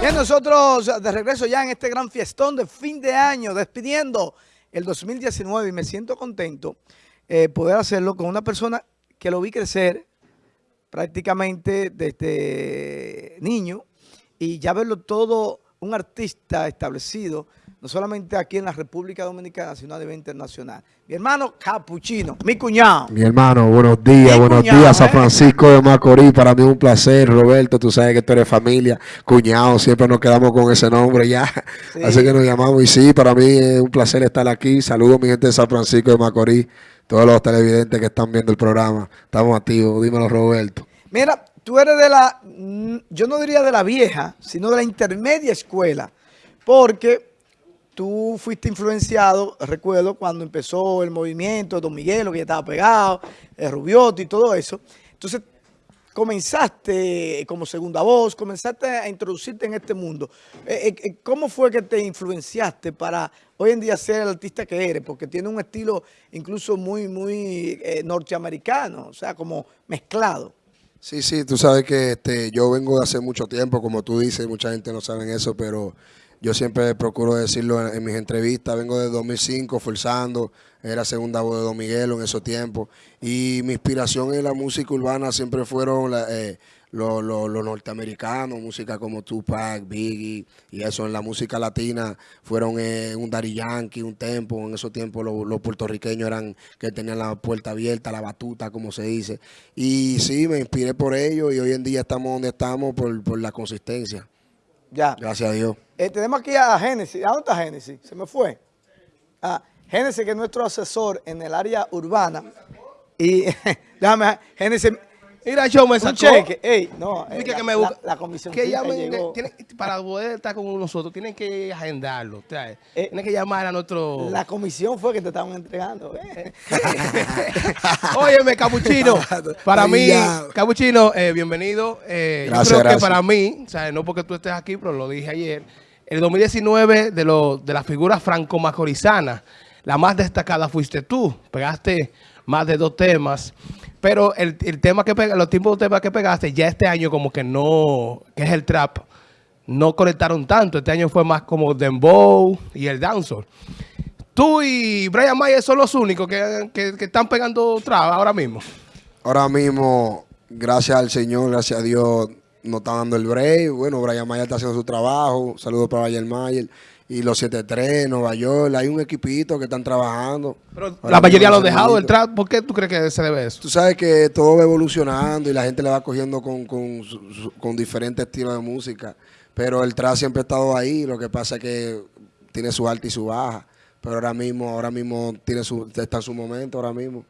Bien, nosotros de regreso ya en este gran fiestón de fin de año, despidiendo el 2019 y me siento contento eh, poder hacerlo con una persona que lo vi crecer prácticamente desde niño. Y ya verlo todo un artista establecido no solamente aquí en la República Dominicana, sino a nivel internacional. Mi hermano Capuchino, mi cuñado. Mi hermano, buenos días, buenos días, San ¿eh? Francisco de Macorís. Para mí es un placer, Roberto. Tú sabes que tú eres familia, cuñado, siempre nos quedamos con ese nombre ya. Así que nos llamamos. Y sí, para mí es un placer estar aquí. Saludos, mi gente de San Francisco de Macorís, todos los televidentes que están viendo el programa. Estamos activos. Dímelo, Roberto. Mira, tú eres de la, yo no diría de la vieja, sino de la intermedia escuela. Porque tú fuiste influenciado, recuerdo, cuando empezó el movimiento Don Miguelo, que ya estaba pegado, el Rubiotti y todo eso. Entonces, comenzaste como segunda voz, comenzaste a introducirte en este mundo. Eh, eh, eh, ¿Cómo fue que te influenciaste para hoy en día ser el artista que eres? Porque tiene un estilo incluso muy, muy norteamericano, o sea, como mezclado. Sí, sí, tú sabes que este, yo vengo de hace mucho tiempo, como tú dices, mucha gente no sabe eso, pero yo siempre procuro decirlo en, mis entrevistas, vengo de 2005 forzando, era segunda voz de Don Miguelo en esos tiempos. Y mi inspiración en la música urbana siempre fueron eh, los norteamericanos, música como Tupac, Biggie, y eso en la música latina fueron eh, un Daddy Yankee, un Tempo, en esos tiempos los puertorriqueños eran que tenían la puerta abierta, la batuta, como se dice. Y sí, me inspiré por ello y hoy en día estamos donde estamos por, por la consistencia. Ya. Gracias a Dios. Eh, tenemos aquí a Génesis. ¿A dónde está Génesis? Se me fue. Ah, Génesis, que es nuestro asesor en el área urbana. Y déjame, Génesis, Mira, yo me sacó. Un cheque. Ey, no, eh, que la, me busca, la, comisión que llegó. Tiene, para poder estar con nosotros, tienen que agendarlo. Eh, tienen que llamar a nuestro... La comisión fue que te estaban entregando. Eh. Óyeme, Capuchino. Para mí, Capuchino, eh, bienvenido. Eh, gracias, yo creo gracias. que para mí, o sea, no porque tú estés aquí, pero lo dije ayer, el 2019 de, lo, de las figuras franco-macorizanas, la más destacada fuiste tú. Pegaste más de dos temas. Pero el, el tema que pega, los tipos de temas que pegaste, ya este año como que no, que es el trap, no conectaron tanto. Este año fue más como Dembow y el dancehall. Tú y Brian Mayer son los únicos que, que, están pegando trap ahora mismo. Ahora mismo, gracias al Señor, gracias a Dios, nos está dando el break. Bueno, Brian Mayer está haciendo su trabajo. Saludos para Brian Mayer y los 73, Nueva York, hay un equipito que están trabajando. Pero la mayoría lo han dejado el trap, ¿por qué tú crees que se debe eso? Tú sabes que todo va evolucionando y la gente le va cogiendo con, con, con diferentes estilos de música, pero el trap siempre ha estado ahí, lo que pasa es que tiene su alta y su baja, pero ahora mismo, ahora mismo tiene su, está en su momento, ahora mismo.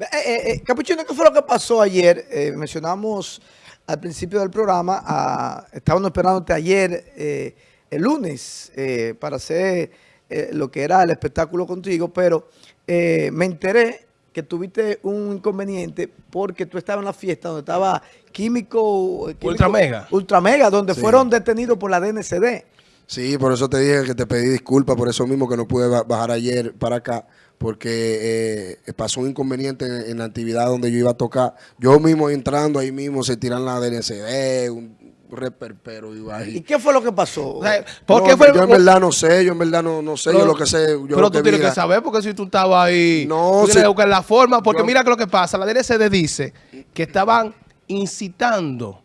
Eh, eh, eh, Capuchino, ¿qué fue lo que pasó ayer? Eh, mencionamos al principio del programa, a, estábamos esperándote ayer, eh, el lunes eh, para hacer eh, lo que era el espectáculo contigo, pero eh, me enteré que tuviste un inconveniente porque tú estabas en la fiesta donde estaba Químico... químico Ultra Mega. Ultra Mega, donde sí. fueron detenidos por la DNCD. Sí, por eso te dije que te pedí disculpas, por eso mismo que no pude bajar ayer para acá, porque eh, pasó un inconveniente en, en, la actividad donde yo iba a tocar. Yo mismo entrando ahí mismo se tiran la DNCD, un, reperpero y ahí. ¿Y qué fue lo que pasó? O sea, ¿por no, qué fue, yo en verdad no sé, yo en verdad no, no sé, pero, yo lo que sé. Yo pero tú tienes que saber, porque si tú estabas ahí, no, tú tienes que buscar la forma, porque yo, mira que lo que pasa, la DNCD dice que estaban incitando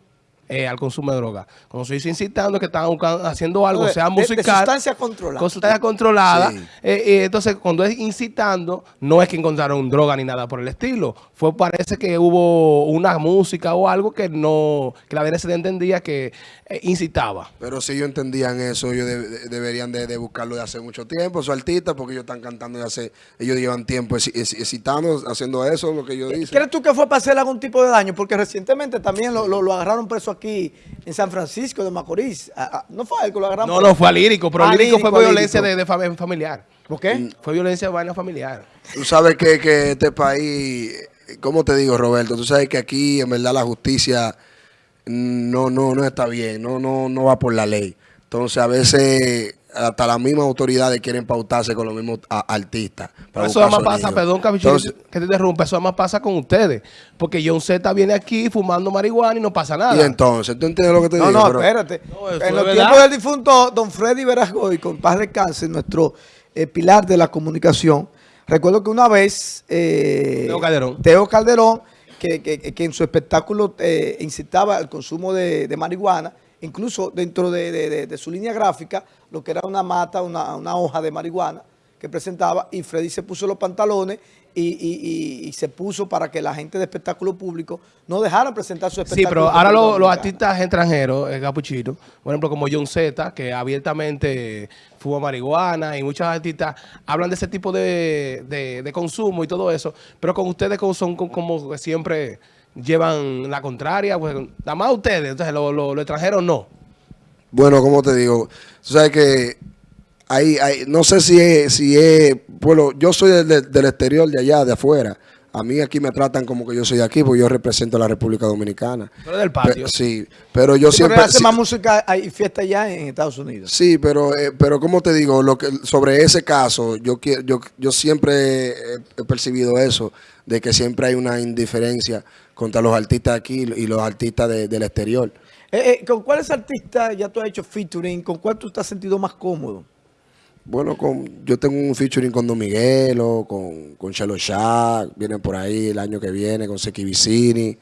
eh, al consumo de droga. Cuando se dice incitando que están haciendo algo, de, sea musical. De, de sustancia controlada. Con sustancia controlada. Sí. Eh, eh, entonces, cuando es incitando, no es que encontraron droga ni nada por el estilo. Fue, parece que hubo una música o algo que no, que la DNCD entendía que eh, incitaba. Pero si ellos entendían eso, ellos de, de, deberían de, buscarlo de hace mucho tiempo, su artista, porque ellos están cantando y hace, ellos llevan tiempo excitando, haciendo eso, lo que ellos dicen. ¿Crees tú que fue para hacer algún tipo de daño? Porque recientemente también lo, lo, lo agarraron preso aquí en San Francisco de Macorís. ¿No fue a él que lo agarraron? No, no, fue al lírico, pero Ah, el lírico lírico, fue violencia lírico. de, de, familiar. ¿Por qué? Mm. Fue violencia de vaina familiar. Tú sabes que, que este país, ¿cómo te digo, Roberto? Tú sabes que aquí, en verdad, la justicia no, no, no está bien, no, no, no va por la ley. Entonces, a veces hasta las mismas autoridades quieren pautarse con los mismos a- artistas. Pero para eso además pasa, perdón, Capichino, Entonces, que te interrumpa, eso además pasa con ustedes. Porque John Z viene aquí fumando marihuana y no pasa nada. y entonces, ¿tú entiendes lo que te No, digo? no, Pero- espérate. No, eso en los verdad. tiempos del difunto don Freddy Verasgoy, con paz descanse, nuestro eh, pilar de la comunicación, recuerdo que una vez... eh, Teo Calderón. Teo Calderón, que, que- que en su espectáculo eh, incitaba al consumo de, de marihuana, incluso dentro de, de- de- de su línea gráfica, lo que era una mata, una, una hoja de marihuana que presentaba, y Freddy se puso los pantalones y, y- y- y se puso para que la gente de espectáculo público no dejara presentar su espectáculo. Sí, pero ahora lo- los artistas extranjeros, eh, Capuchino, por ejemplo, como John Z, que abiertamente fuma marihuana, y muchos artistas hablan de ese tipo de, consumo y todo eso, pero con ustedes como son como, siempre llevan la contraria, pues nada más ustedes, entonces lo- lo- los extranjeros no. Bueno, como te digo, tú sabes que hay, hay, no sé si es, si es, bueno, yo soy del, del- exterior, de allá, de afuera. A mí aquí me tratan como que yo soy de aquí, porque yo represento a la República Dominicana. Pero del patio. Pe- sí, pero yo Sí, siempre... pero hace sí- más música y fiesta allá en Estados Unidos. Sí, pero, eh, pero como te digo, lo que, sobre ese caso, yo, quiero, yo, yo siempre he, he percibido eso, de que siempre hay una indiferencia contra los artistas aquí y los artistas de- del exterior. Eh, eh, ¿Con cuáles artistas ya tú has hecho featuring? ¿Con cuál tú te has sentido más cómodo? Bueno, con, yo tengo un featuring con Don Miguelo, con, con Chelo Shack, vienen por ahí el año que viene, con Seki Vicini,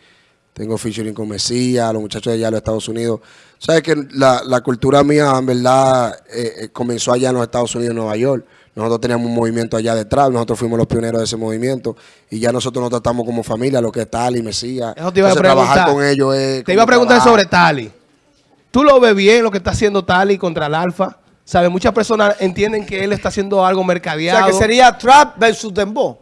tengo featuring con Mesías, los muchachos de allá de los Estados Unidos. Sabes que la, la cultura mía, en verdad, eh, eh, comenzó allá en los Estados Unidos, en Nueva York. Nosotros teníamos un movimiento allá detrás, nosotros fuimos los pioneros de ese movimiento y ya nosotros nos tratamos como familia, lo que es Tali, Mesías. Eso te iba a Entonces, preguntar. trabajar con ellos es Te iba a preguntar trabajar. sobre Tali. ¿Tú lo ves bien lo que está haciendo Tali contra el Alfa? ¿Sabes? Muchas personas entienden que él está haciendo algo O mercadeado. sea, que sería Trap versus Dembow.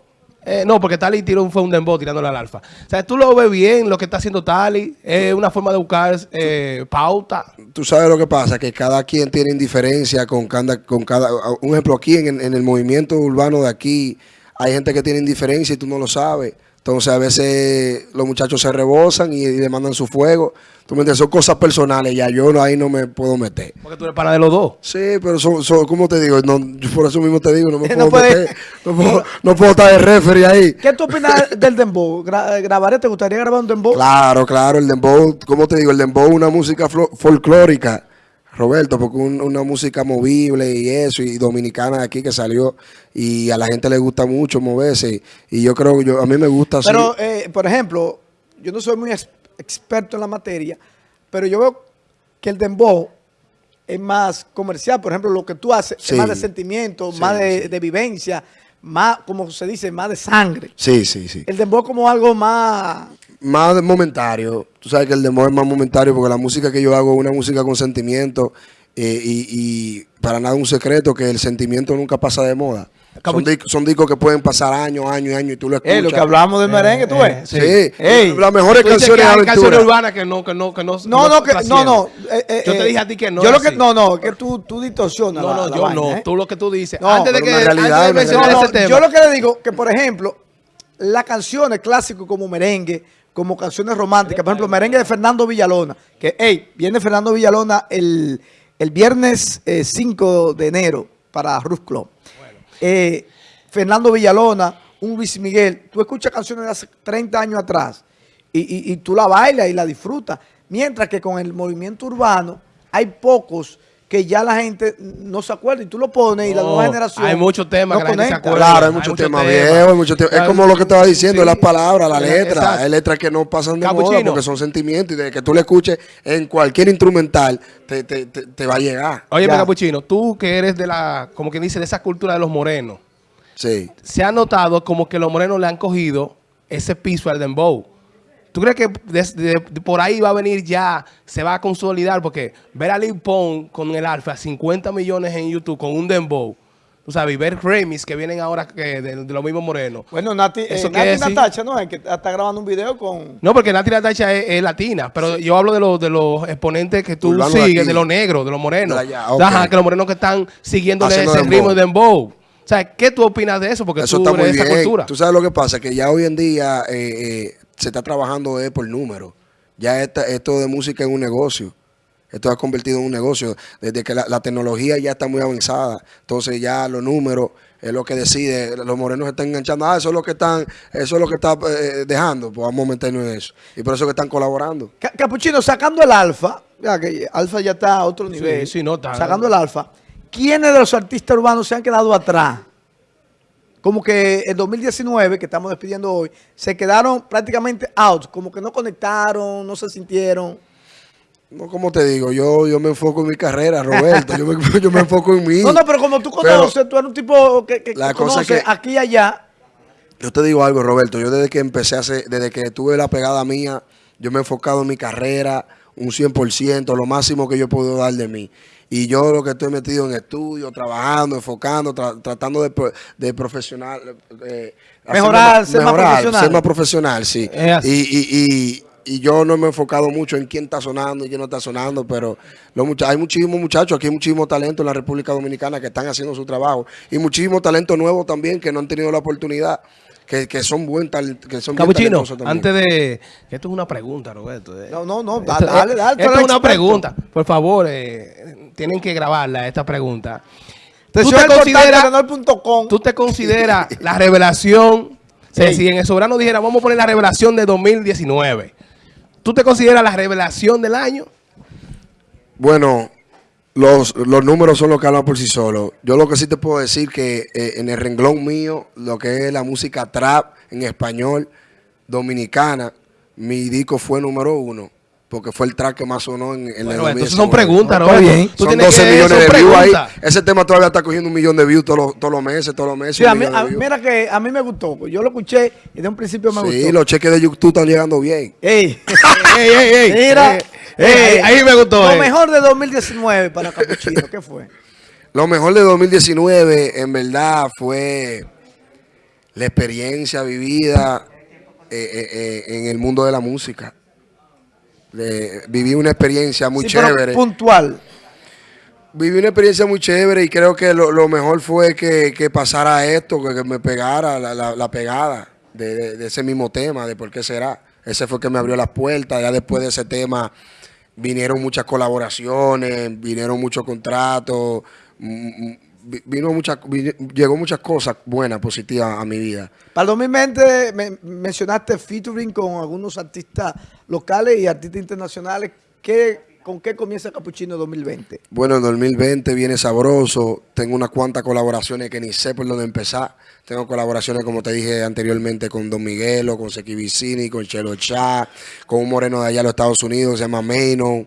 Eh, no, porque Tali tiró un, fue un dembow tirándole al Alfa. O sea, ¿tú lo ves bien lo que está haciendo Tali? Es una forma de buscar eh, pauta. tú sabes lo que pasa, que cada quien tiene indiferencia con cada, con cada, un ejemplo aquí en, en el movimiento urbano de aquí, hay gente que tiene indiferencia y tú no lo sabes. Entonces a veces los muchachos se rebosan y, y le mandan su fuego. Tú me entiendes, son cosas personales, ya yo no, ahí no me puedo meter. Porque tú eres pana de los dos. Sí, pero son, son como te digo, no, yo por eso mismo te digo, no me puedo meter, no puedo, no puedo estar de referee ahí. ¿Qué tú opinas del Dembow? Gra- ¿Grabaré? ¿Te gustaría grabar un Dembow? Claro, claro, el dembow, como te digo, el dembow es una música folclórica, Roberto, porque un- una música movible y eso, y dominicana aquí que salió, y a la gente le gusta mucho moverse, y yo creo que yo, a mí me gusta así. Pero, eh, por ejemplo, yo no soy muy ex- experto en la materia, pero yo veo que el Dembow es más comercial. Por ejemplo, lo que tú haces Sí. es más de sentimiento, Sí, más de, sí. de vivencia, más, como se dice, más de sangre. Sí, sí, sí. El Dembow como algo más... Más momentario, tú sabes que el dembow es más momentario, porque la música que yo hago es una música con sentimiento, eh, y, y para nada un secreto que el sentimiento nunca pasa de moda. Son, Capu- disc- son discos que pueden pasar años, años y años, y tú lo escuchas. Eh, lo que hablábamos del merengue, ¿tú ves? Sí, Ey. las mejores Tú dices canciones que hay aventura. canciones urbanas que no, que no, que no. No, no, que, no, no. eh, eh, Yo te eh, dije a ti que no. Yo lo que, así. no, no, que tú, tú distorsionas No, no, la yo vaina, no. ¿eh? Tú lo que tú dices. No, antes de que realidad, antes de mencionar No, no, ese tema. yo lo que le digo, que por ejemplo, las canciones clásicas como merengue, como canciones románticas, por ejemplo, merengue de Fernando Villalona, que, hey, viene Fernando Villalona el, el viernes eh, 5 de enero para Roof Club. Eh, Fernando Villalona, un Luis Miguel, tú escuchas canciones de hace 30 años atrás y, y- y tú la bailas y la disfrutas, mientras que con el movimiento urbano hay pocos que ya la gente no se acuerda y tú lo pones y la nueva generación hay muchos temas no que la gente se acuerda. Claro, hay muchos muchos temas viejos, hay muchos temas. Es como lo que estaba diciendo, sí. las palabras, la letra. Exacto. Hay letras que no pasan de moda Capuchino. porque son sentimientos y desde que tú le escuches en cualquier instrumental te, te, te, te va a llegar. Oye. Capuchino, tú que eres de la, como que dice, de esa cultura de los morenos, Sí. se ha notado como que los morenos le han cogido ese piso al dembow. ¿Tú crees que desde de por ahí va a venir ya, se va a consolidar? Porque ver a Lil Pump con el Alfa, 50 millones en YouTube con un dembow, tú sabes, y ver remix que vienen ahora que de, de los mismos morenos. Bueno, Nati, eh, Nati decir- Natacha, ¿no? Es que está grabando un video con... No, porque Nati Natacha es, es latina, pero yo hablo de los de los exponentes que tú Urbano sigues, de los negros, de los morenos. Allá. Ajá, que los morenos que están siguiéndole Haciendo ese dembow. ritmo de dembow. O sea, ¿qué tú opinas de eso? Porque Eso tú está muy eres bien. cultura. Tú sabes lo que pasa, que ya hoy en día eh, eh, se está trabajando eh, por número. Ya esta- esto de música es un negocio. Esto ha convertido en un negocio. Desde que la, la tecnología ya está muy avanzada. Entonces ya los números es lo que decide. Los morenos están enganchando. Ah, eso es lo que están, eso es lo que está eh, dejando. Pues vamos a meternos en eso. Y por eso que están colaborando. Ca- Capuchino, sacando el alfa, ya que alfa ya está a otro nivel. sí, no, está- Sacando el alfa, ¿quiénes de los artistas urbanos se han quedado atrás? Como que en 2019, que estamos despidiendo hoy, se quedaron prácticamente out, como que no conectaron, no se sintieron. No, como te digo, yo, yo me enfoco en mi carrera, Roberto. yo, me, yo me enfoco en mí. No, no, pero como tú Pero- conoces, tú eres un tipo que, que La que cosa conoce que- aquí y allá. Yo te digo algo, Roberto. Yo desde que empecé a hacer, desde que tuve la pegada mía, yo me he enfocado en mi carrera un 100%, lo máximo que yo puedo dar de mí. Y yo lo que estoy metido en estudio, trabajando, enfocando, tra- tratando de, pro- de profesional. eh, Mejorar, ser más profesional. Ser más profesional, sí. Y, y, y, y yo no me he enfocado mucho en quién está sonando y quién no está sonando, pero los mucha- hay muchísimos muchachos, aquí hay muchísimo talento en la República Dominicana que están haciendo su trabajo. Y muchísimo talento nuevo también que no han tenido la oportunidad, que, que son buen talento, que son bien Capuchino, también. antes de... Esto es una pregunta, Roberto. eh. No, no, no, Esto- dale, dale. Esto es una experto. pregunta. Por favor, eh, tienen que grabarla, esta pregunta. ¿Tú te telenor.com. ¿Tú te consideras la revelación? Ey. si en el soberano dijera, vamos a poner la revelación de 2019. ¿Tú te consideras la revelación del año? Bueno, los, los números son los que hablan por sí solos. Yo lo que sí te puedo decir que eh, en el renglón mío, lo que es la música trap en español dominicana, mi disco fue número uno. Porque fue el track que más sonó en, en Bueno, el entonces son 2019. preguntas, Está Roberto. bien. Tú Son tienes 12 que- millones son de views ahí. preguntas. Ese tema todavía está cogiendo un millón de views todos los, todos los meses, todos los meses. Sí, a mí- a- mira que a mí me gustó. pues Yo lo escuché y de un principio me Sí, gustó. los cheques de YouTube están llegando bien. Ey, Ey, ey, ey. mira. Ey, ey, ahí me gustó. Lo eh. mejor de 2019 para Capuchino, ¿qué fue? Lo mejor de 2019, en verdad, fue la experiencia vivida eh, eh, eh, en el mundo de la música. De- viví una experiencia muy Sí, pero chévere. puntual. Viví una experiencia muy chévere y creo que lo, lo mejor fue que, que pasara esto, que, que me pegara la, la- la pegada de, de- de ese mismo tema, de por qué será. Ese fue que me abrió las puertas. Ya después de ese tema vinieron muchas colaboraciones, vinieron muchos contratos, mm, mm, vino muchas, vi- llegó muchas cosas buenas, positivas a mi vida. Para el 2020 me- mencionaste featuring con algunos artistas locales y artistas internacionales. ¿Qué, ¿Con qué comienza Capuchino 2020? Bueno, en 2020 viene sabroso. Tengo unas cuantas colaboraciones que ni sé por dónde empezar. Tengo colaboraciones, como te dije anteriormente, con Don Miguelo, con Seki Vicini, con Chelo Chá, con un moreno de allá de los Estados Unidos, se llama Maino.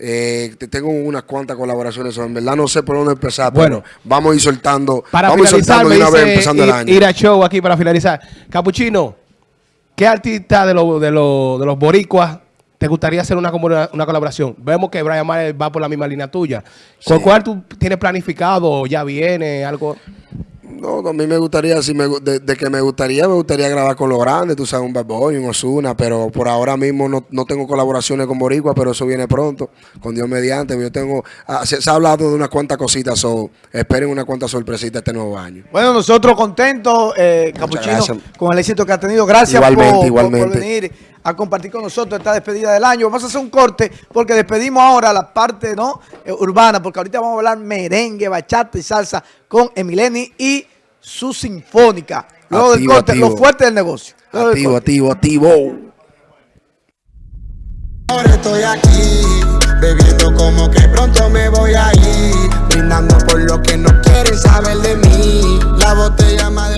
Eh, te- tengo unas cuantas colaboraciones. En verdad no sé por dónde empezar. Bueno. pero vamos a ir soltando. Para vamos finalizar, soltando me una vez empezando el año. ir a show aquí para finalizar. Capuchino, ¿qué artista de, los de, los de los boricuas te gustaría hacer una, una colaboración? Vemos que Brian Mayer va por la misma línea tuya. ¿Con Sí. cuál tú tienes planificado ya viene algo? No, a mí me gustaría, si me, de, de que me gustaría, me gustaría grabar con los grandes, tú sabes, un Bad Bunny, un Ozuna, pero por ahora mismo no, no tengo colaboraciones con Boricua, pero eso viene pronto, con Dios mediante. Yo tengo, ah, se, se ha hablado de unas cuantas cositas, so, esperen unas cuantas sorpresitas este nuevo año. Bueno, nosotros contentos, eh, Capuchino, con el éxito que ha tenido. Gracias Igualmente, por, por- igualmente. por venir a compartir con nosotros esta despedida del año. Vamos a hacer un corte porque despedimos ahora la parte ¿no? eh, urbana, porque ahorita vamos a hablar merengue, bachata y salsa con Emileni y su sinfónica. Luego del Activo, corte, activo. lo fuerte del negocio. Luego del Activo, corte. activo, activo. Ahora estoy aquí, bebiendo como que pronto me voy a ir, brindando por lo que no quieren saber de mí. La botella más